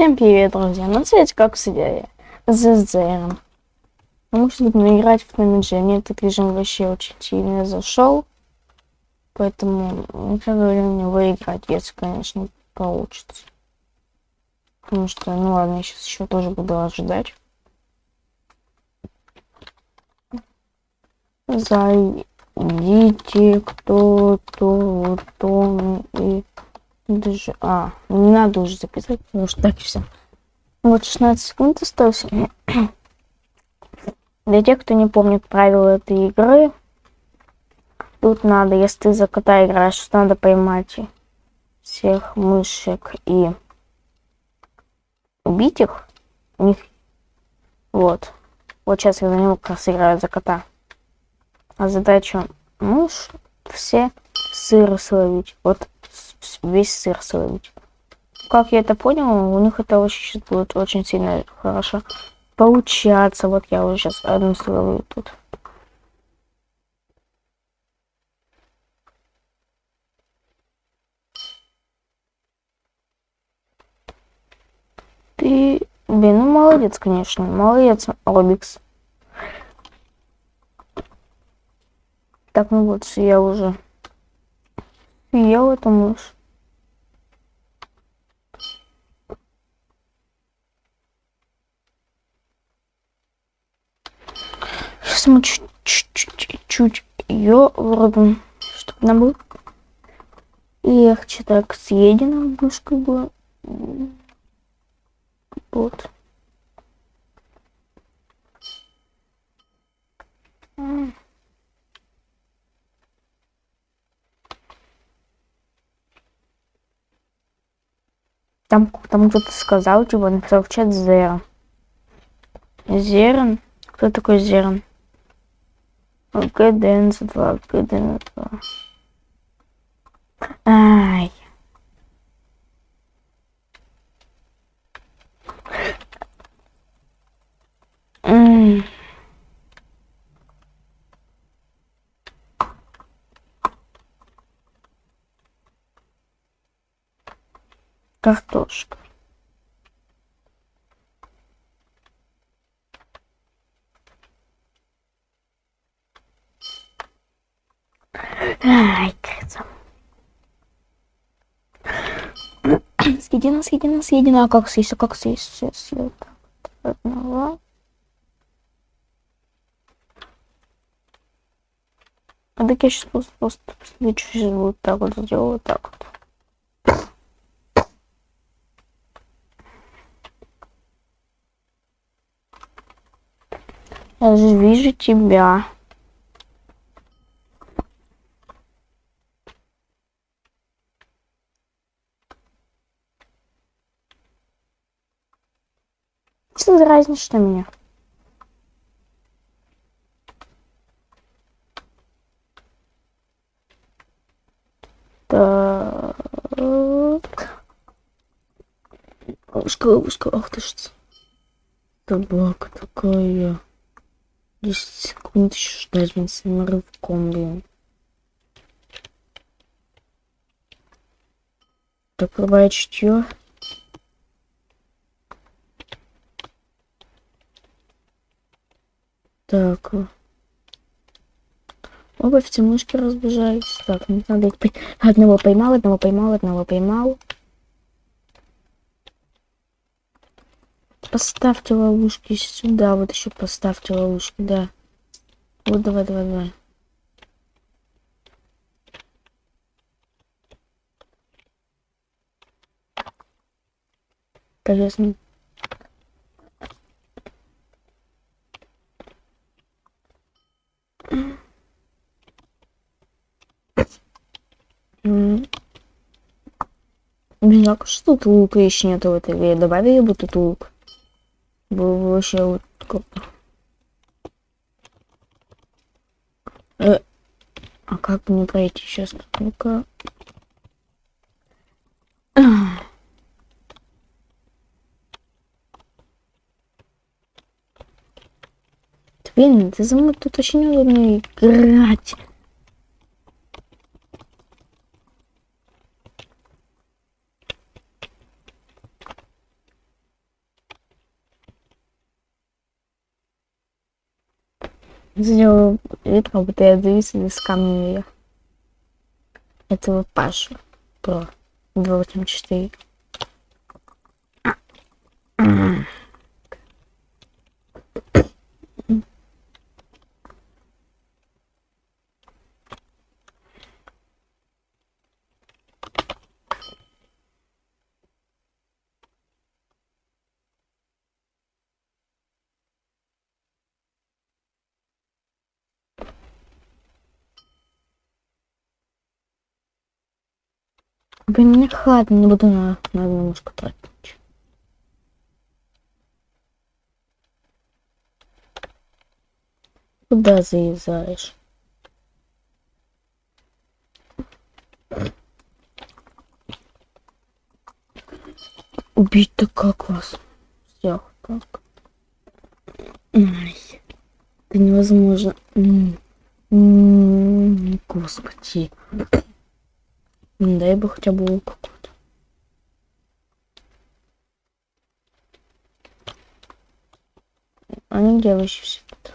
Всем привет, друзья! На свете как всегда ZZR. Мы будем играть в Номиджи. Мне этот режим вообще очень сильно зашел. Поэтому никогда времени выиграть, если, конечно, получится. Потому что, ну ладно, я сейчас еще тоже буду ожидать. Зайдите кто-то, то и даже... А, не надо уже записать, потому что так все. Вот 16 секунд осталось. Для тех, кто не помнит правила этой игры, тут надо, если ты за кота играешь, что надо поймать всех мышек и убить их. У них... Вот. Вот сейчас я за него как раз играю за кота. А задача мышь все сыры словить. Вот весь сыр словить. Как я это понял, у них это очень сейчас будет очень сильно хорошо получаться. Вот я уже сейчас одну словлю тут. Ты, блин, ну молодец, конечно, молодец, Робикс. Так, ну вот, я уже съел эту мышь. Сейчас мы чуть-чуть ее вырубим, чтобы нам было легче так съедена немножко была. Вот. Там, там кто-то сказал, типа, написал в чат Зерн. Зерн? Кто такой Зерн? ГДНС2, ГДНС2. Ай. М. Картошка. Съедена, съедена, съедена. А как съесть? А как съесть? Сейчас я так одного. А так я сейчас просто, просто сейчас вот так вот сделаю, вот так вот. Я же вижу тебя. За разница, что меня? Так. Ловушка, ловушка. Ах ты ж. Собака такая. 10 секунд еще ждать, блин, с рывком, блин. Так, врубай чутье. Так. Оба в темнушке разбежались. Так, не надо их... Одного поймал, одного поймал, одного поймал. Поставьте ловушки сюда. Вот еще поставьте ловушки, да. Вот давай, давай, давай. Конечно. Блин, а что тут лука еще нету в этой игре? Добавили бы тут лук был вообще вот как... Э, а как мне пройти сейчас? Ну-ка. Блин, ты за мной тут очень удобно играть. Сделаю вид, как будто я завис из камня вверх. Этого Пашу про 284. Блин, мне хладно, не буду на, на немножко тратить. Куда заезжаешь? Убить-то как вас? Всех как? Ай, это невозможно. М господи. Дай бы хотя бы какой-то. А ну где вы еще все тут?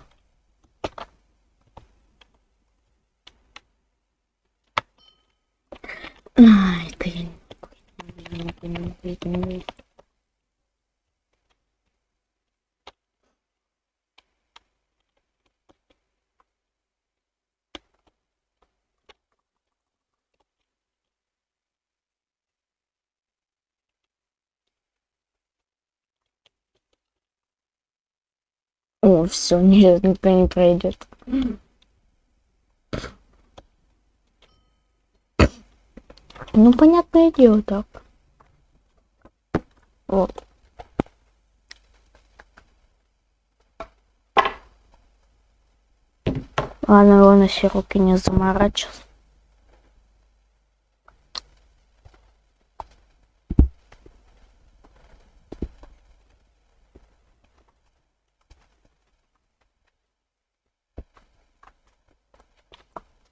А, это я не О, все, нет, никто не пройдет. Ну, понятное дело, так. Вот. Ладно, на все руки не заморачиваться.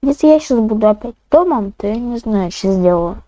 Если я сейчас буду опять домом, то я не знаю, что сделаю.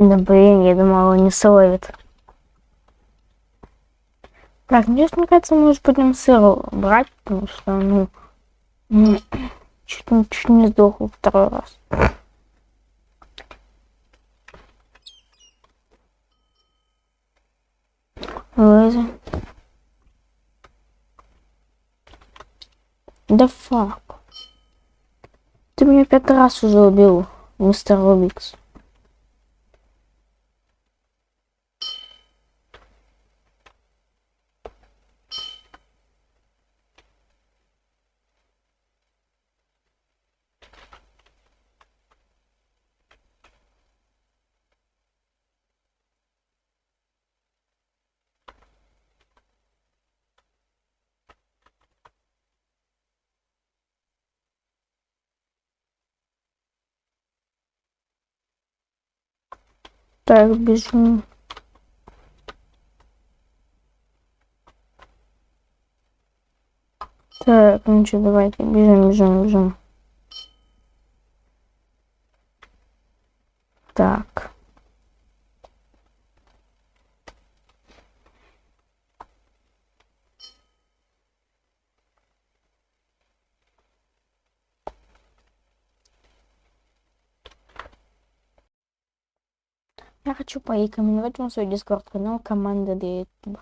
Да блин, я думала, он не словит. Так, ну здесь, мне кажется, мы уже будем сыр брать, потому что, ну, ну чуть, чуть не сдохло второй раз. Лыжи. Да фак. Ты меня пять раз уже убил, мистер Рубикс. Так, бежим. Так, ну что, давайте бежим, бежим, бежим. Так. Я хочу порекомендовать вам свой дискорд канал команда YouTube.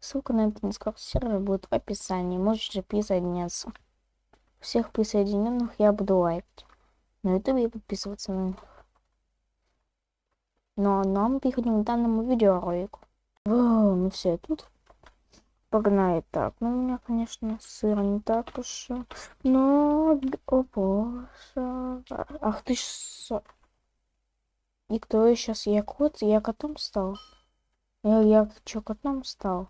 Ссылка на этот дискорд сервер будет в описании. Можете присоединяться. Всех присоединенных я буду лайкать. На YouTube и подписываться на них. Но нам переходим к данному видеоролику. О, ну все, тут погнали так. Ну, у меня, конечно, сыр не так уж. Но, о боже. Ах ты ж... И кто я сейчас? Я кот? Я котом стал? Я, я чё, котом стал?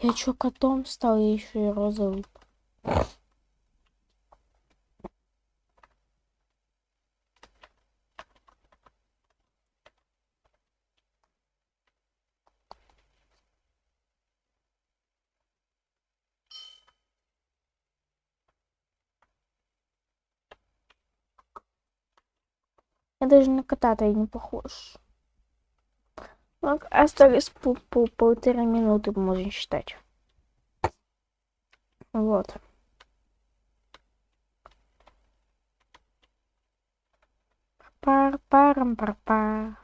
Я чё, котом стал? Я еще и розовый. Я даже на кота-то не похож. Ну, остались по, по полторы минуты, можно считать. Вот. Пар парам пар пар.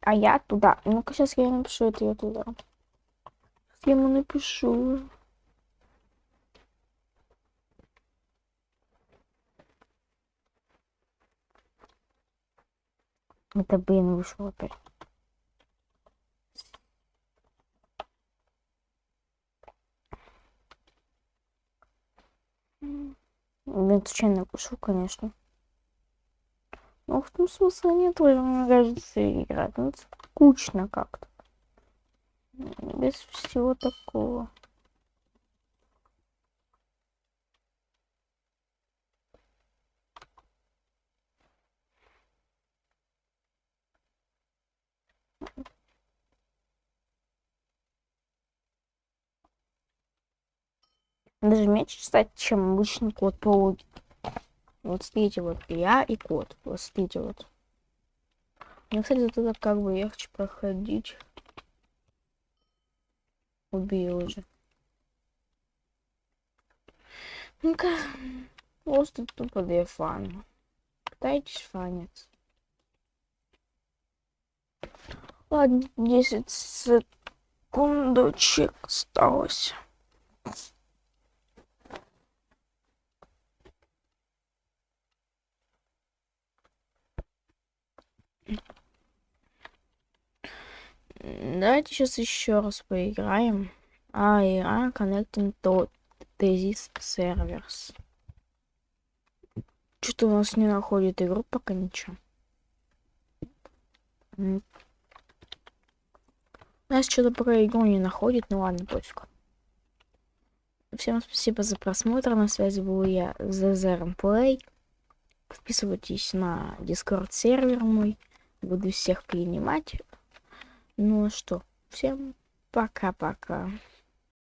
А я туда. Ну-ка, сейчас я напишу это я туда. Я ему напишу. Это, блин, вышло опять. Блин, случайно напишу, конечно. Ну, в том смысле нет, мне кажется, играть. Ну, скучно как-то без всего такого. Даже меньше, кстати, чем обычный код по Вот смотрите, вот я и код. Вот смотрите, вот. Мне, кстати, тут это как бы легче проходить. Убил уже. Ну-ка, просто тупо для фана. Пытайтесь фаниться. Ладно, 10 секундочек осталось. Давайте сейчас еще раз поиграем. А, игра Connecting to Thesis Servers. Что-то у нас не находит игру пока ничего. У нас что-то пока игру не находит, ну ладно, пофиг. Всем спасибо за просмотр. На связи был я, ZZRM Play. Подписывайтесь на Discord сервер мой. Буду всех принимать. Ну что, всем пока-пока.